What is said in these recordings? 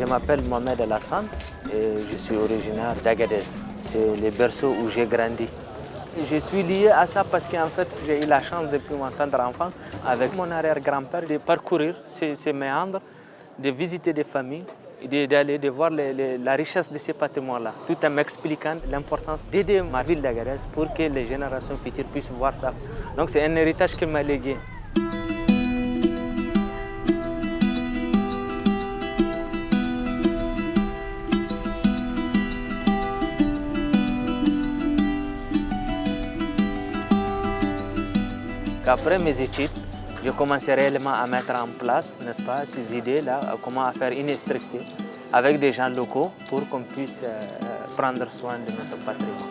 Je m'appelle Mohamed Alassane et je suis originaire d'Agadez. C'est le berceau où j'ai grandi. Je suis lié à ça parce qu'en fait, j'ai eu la chance depuis mon tendre enfant, avec mon arrière-grand-père, de parcourir ces, méandres, de visiter des familles, d'aller de, voir la richesse de ces patrimoines-là, tout en m'expliquant l'importance d'aider ma ville d'Agadez pour que les générations futures puissent voir ça. Donc c'est un héritage qu'il m'a légué. Après mes études, je commençais réellement à mettre en place, n'est-ce pas, ces idées-là, comment faire une structure avec des gens locaux pour qu'on puisse euh, prendre soin de notre patrimoine.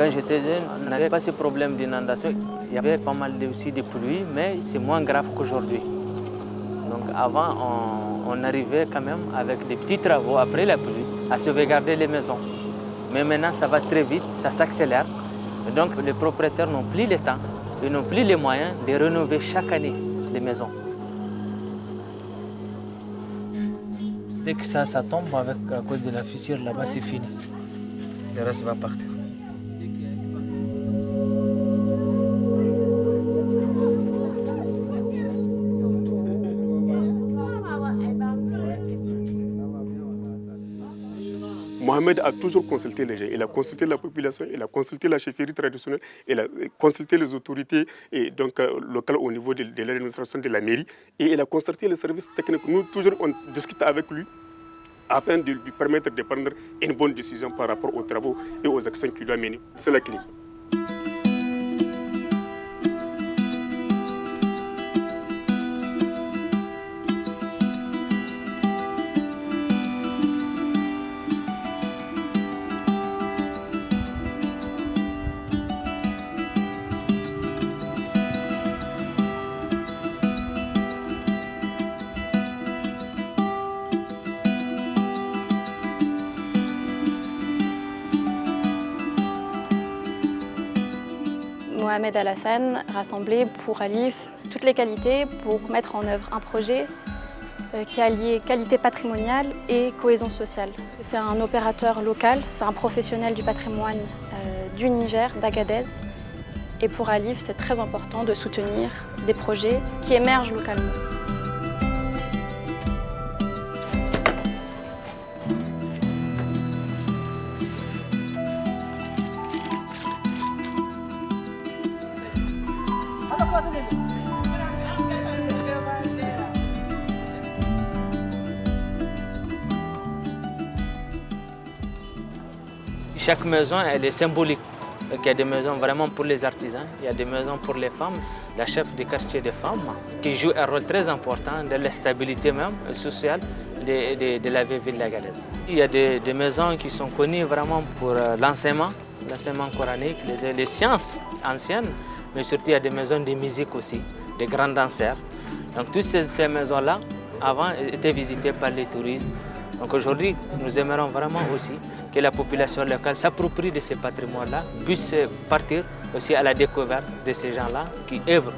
Quand j'étais jeune, on n'avait pas ce problème d'inondation. Il y avait pas mal aussi de pluie, mais c'est moins grave qu'aujourd'hui. Donc avant, on, arrivait quand même avec des petits travaux après la pluie à sauvegarder les maisons. Mais maintenant, ça va très vite, ça s'accélère. Donc les propriétaires n'ont plus le temps, ils n'ont plus les moyens de rénover chaque année les maisons. Dès que ça, ça tombe avec, à cause de la fissure là-bas, c'est fini. Le reste va partir. Mohamed a toujours consulté les gens. Il a consulté la population, il a consulté la chefferie traditionnelle, il a consulté les autorités et donc, euh, locales au niveau de, l'administration de la mairie et il a consulté les services techniques. Nous, toujours, on discute avec lui afin de lui permettre de prendre une bonne décision par rapport aux travaux et aux actions qu'il doit mener. C'est la clé. Mohamed Alassane rassemblé pour Alif toutes les qualités pour mettre en œuvre un projet euh, qui a lié qualité patrimoniale et cohésion sociale. C'est un opérateur local, c'est un professionnel du patrimoine euh, du Niger, d'Agadez. Et pour Alif, c'est très important de soutenir des projets qui émergent localement. Chaque maison, elle est symbolique. il y a des maisons vraiment pour les artisans, il y a des maisons pour les femmes, la chef du quartier des femmes, qui joue un rôle très important dans la stabilité même sociale de, la ville de Galès. Il y a des, maisons qui sont connues vraiment pour euh, l'enseignement, l'enseignement coranique, les, sciences anciennes, mais surtout il y a des maisons de musique aussi, des grands danseurs. Donc toutes ces maisons-là, avant, étaient visitées par les touristes, donc aujourd'hui, nous aimerons vraiment aussi que la population locale s'approprie de ces patrimoines-là, puisse partir aussi à la découverte de ces gens-là qui œuvrent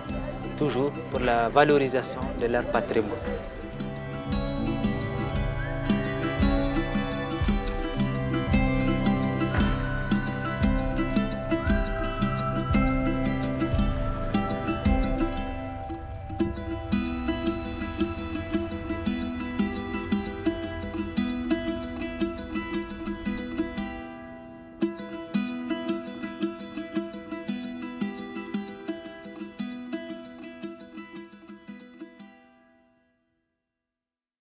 toujours pour la valorisation de leur patrimoine.